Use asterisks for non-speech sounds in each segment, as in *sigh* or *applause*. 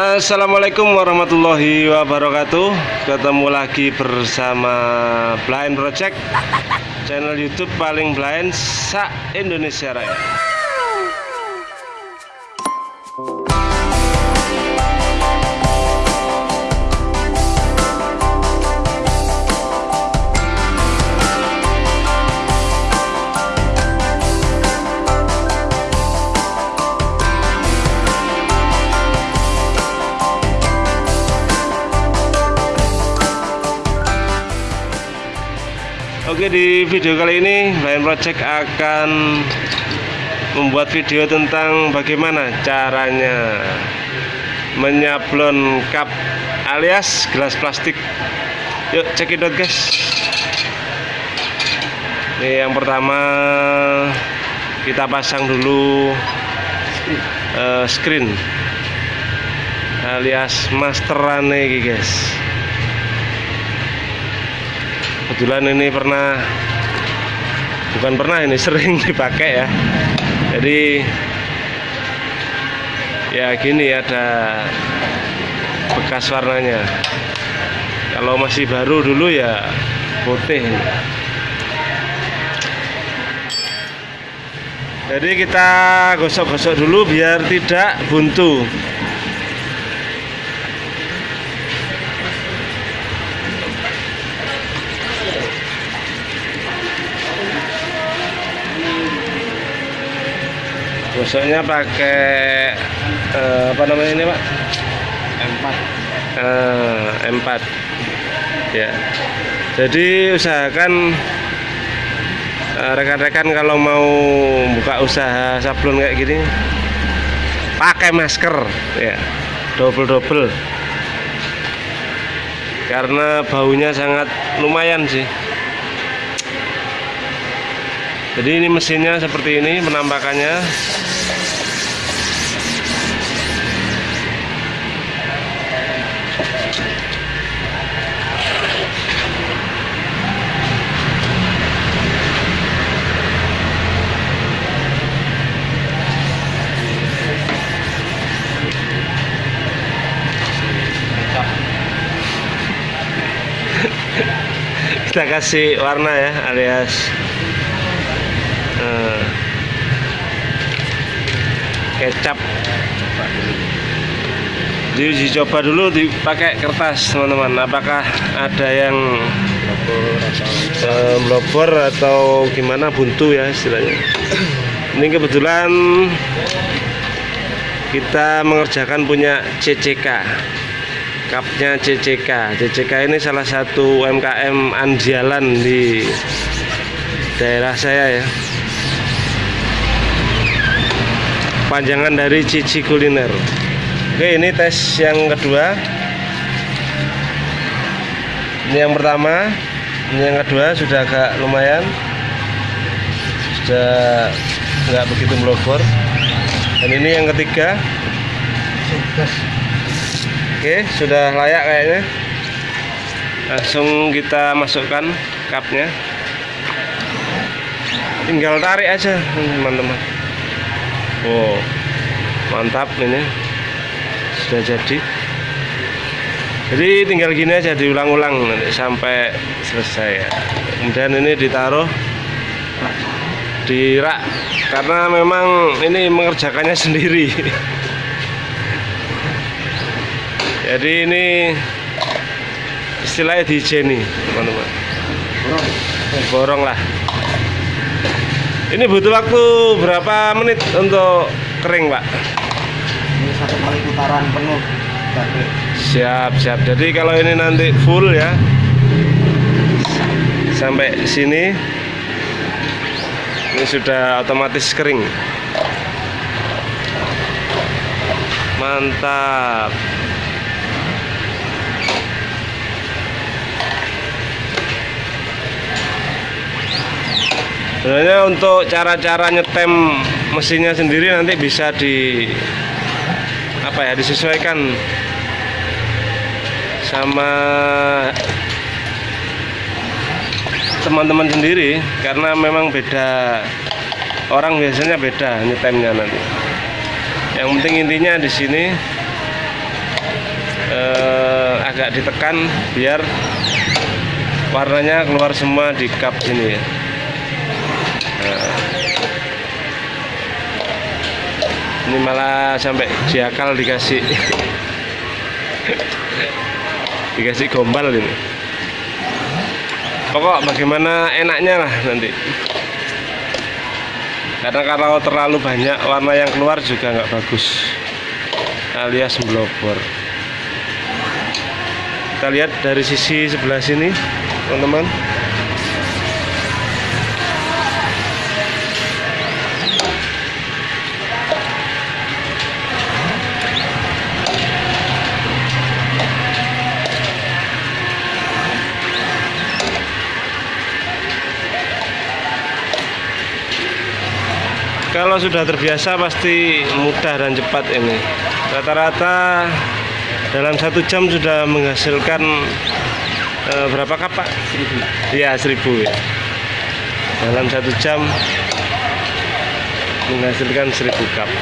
Assalamualaikum warahmatullahi wabarakatuh. Ketemu lagi bersama Blind Project Channel Youtube paling blind Sa Indonesia Raya Oke di video kali ini Blind Project akan membuat video tentang bagaimana caranya menyablon cup alias gelas plastik. Yuk cekidot guys. Ini yang pertama kita pasang dulu uh, screen alias masteran guys kebetulan ini pernah bukan pernah ini sering *laughs* dipakai ya. Jadi ya gini ada bekas warnanya. Kalau masih baru dulu ya putih. Jadi kita gosok-gosok dulu biar tidak buntu gosoknya pakai eh, apa namanya ini pak? M4 eh, M4 ya. Jadi usahakan eh, rekan-rekan kalau mau buka usaha sablon kayak gini pakai masker ya. Double double karena baunya sangat lumayan sih. Jadi ini mesinnya seperti ini penampakannya *laughs* kita kasih warna ya alias eh, kecap diuji coba dulu dipakai kertas teman-teman. Apakah ada yang eh, blobor atau gimana? Buntu ya istilahnya. Ini kebetulan kita mengerjakan punya CCK kapnya CCK CCK ini salah satu UMKM andalan di daerah saya ya. Panjangan dari Cici Kuliner oke ini tes yang kedua ini yang pertama ini yang kedua sudah agak lumayan sudah nggak begitu melobor dan ini yang ketiga Oke, sudah layak kayaknya. Langsung kita masukkan cupnya. Tinggal tarik aja, teman-teman. Wow, mantap ini. Sudah jadi. Jadi tinggal gini aja diulang-ulang sampai selesai ya. Kemudian ini ditaruh di rak karena memang ini mengerjakannya *laughs* sendiri. jadi ini istilahnya dijeni teman-teman borong lah ini butuh waktu berapa menit untuk kering pak kali putaran penuh. Siap siap. Jadi kalau ini nanti full ya sampai sini ini sudah otomatis kering. Mantap. Sebenarnya untuk cara-cara nyetem mesinnya sendiri nanti bisa di apa ya disesuaikan sama teman-teman sendiri karena memang beda. Orang biasanya beda nyetemnya nanti. Yang penting intinya di sini agak ditekan biar warnanya keluar semua di cup sini ya. Nah. Ini malah sampai diakal dikasih dikasih gombal ini. Pokok bagaimana enaknya lah nanti. Karena kalau terlalu banyak warna yang keluar juga nggak bagus. Alias melobor kita lihat dari sisi sebelah sini teman-teman kalau sudah terbiasa pasti mudah dan cepat ini. Rata-rata dalam satu jam sudah menghasilkan eh, berapa kap pak? Seribu. Iya seribu ya. Dalam satu jam menghasilkan seribu cup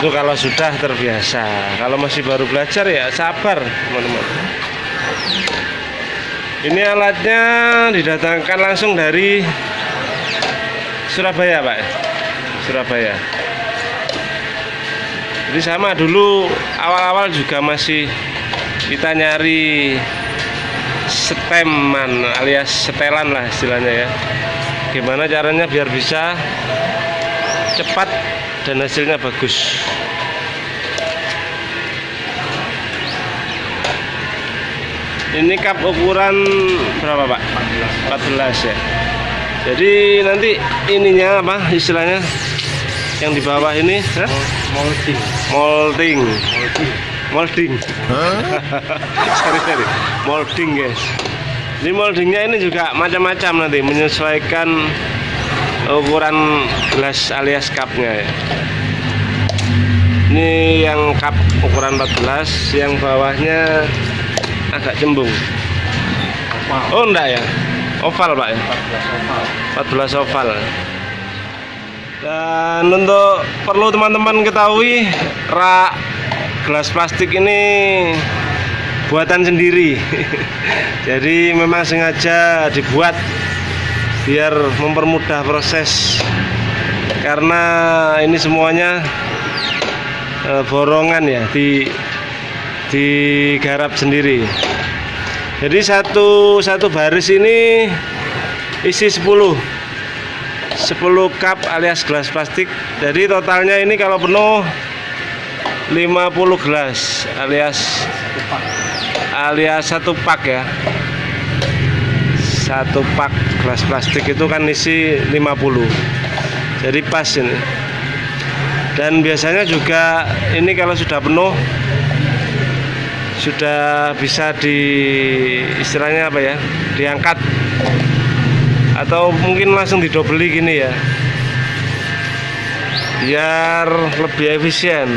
itu kalau sudah terbiasa. Kalau masih baru belajar ya sabar teman-teman. Ini alatnya didatangkan langsung dari Surabaya Pak. Surabaya. Jadi sama dulu awal-awal juga masih kita nyari steman alias setelan lah istilahnya ya. Gimana caranya biar bisa cepat dan hasilnya bagus. Ini cup ukuran berapa pak? 14 ya jadi nanti ininya apa istilahnya? Yang di bawah ini? Molding. molding. Molding. molding. *laughs* Sorry sorry. Molding guys. Ini moldingnya ini juga macam-macam nanti menyesuaikan ukuran gelas alias cupnya ya. Ini yang cup ukuran 14 yang bawahnya agak cembung. Oh enggak ya oval pak ya? 14 oval. 14 oval. Dan untuk perlu teman-teman ketahui rak gelas plastik ini buatan sendiri. *laughs* Jadi memang sengaja dibuat biar mempermudah proses. Karena ini semuanya eh, borongan ya di digarap sendiri jadi satu satu baris ini isi 10 10 cup alias gelas plastik. Jadi totalnya ini kalau penuh 50 gelas alias alias satu pak ya. Satu pak gelas plastik itu kan isi 50 jadi pas ini. Dan biasanya juga ini kalau sudah penuh sudah bisa di istilahnya apa ya diangkat. Atau mungkin langsung didobeli gini ya. Biar lebih efisien.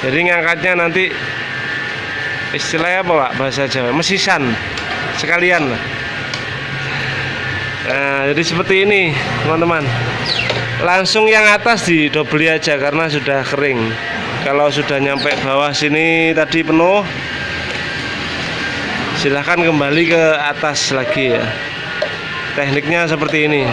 Jadi ngangkatnya nanti istilahnya apa pak? Bahasa Jawa mesisan. Sekalian lah. Nah jadi seperti ini teman-teman. Langsung yang atas didobeli aja karena sudah kering kalau sudah nyampe bawah sini tadi penuh silahkan kembali ke atas lagi ya tekniknya seperti ini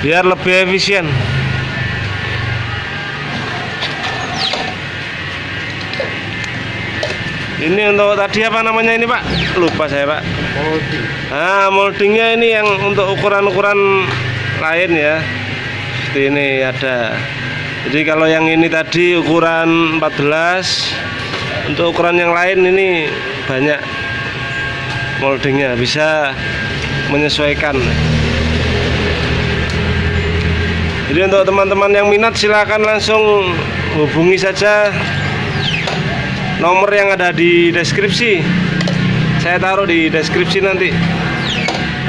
biar lebih efisien ini untuk tadi apa namanya ini pak lupa saya pak Molding. Nah, moldingnya ini yang untuk ukuran-ukuran lain ya. Seperti ini ada. Jadi kalau yang ini tadi ukuran 14, untuk ukuran yang lain ini banyak moldingnya, bisa menyesuaikan. Jadi untuk teman-teman yang minat silahkan langsung hubungi saja nomor yang ada di deskripsi. Saya taruh di deskripsi nanti.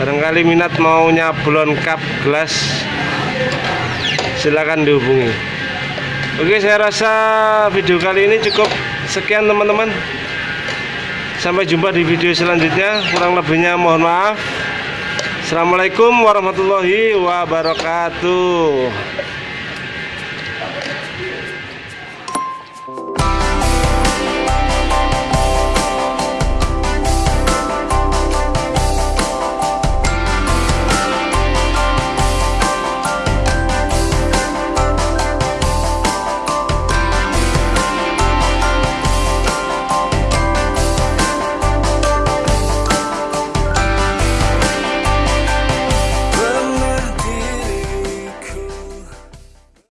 Barangkali minat mau nyablon cup gelas silakan dihubungi oke saya rasa video kali ini cukup sekian teman-teman. Sampai jumpa di video selanjutnya. Kurang lebihnya mohon maaf. Assalamualaikum warahmatullahi wabarakatuh